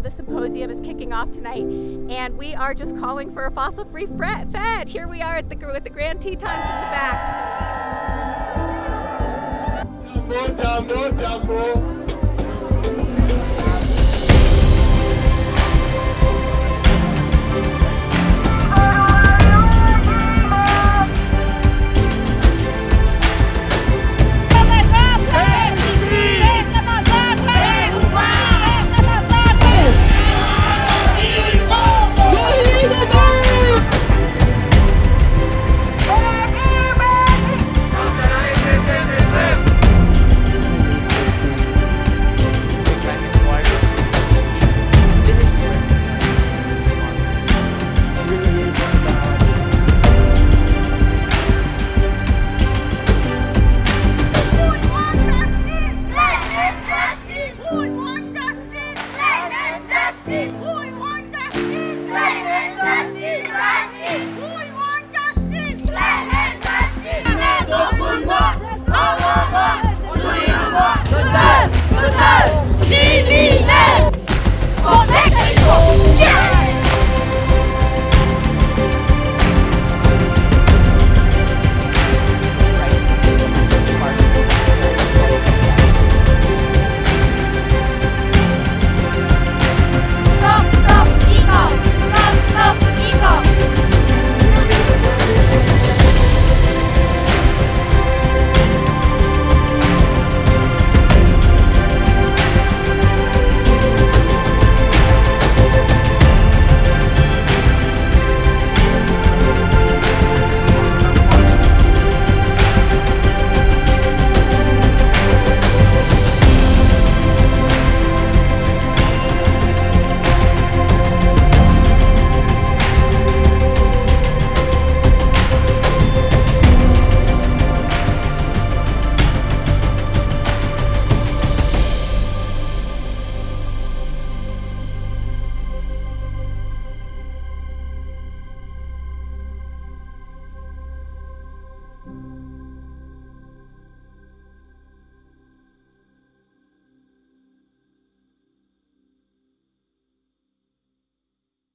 the symposium is kicking off tonight, and we are just calling for a fossil-free Fed. Here we are at the with the Grand Tetons in the back.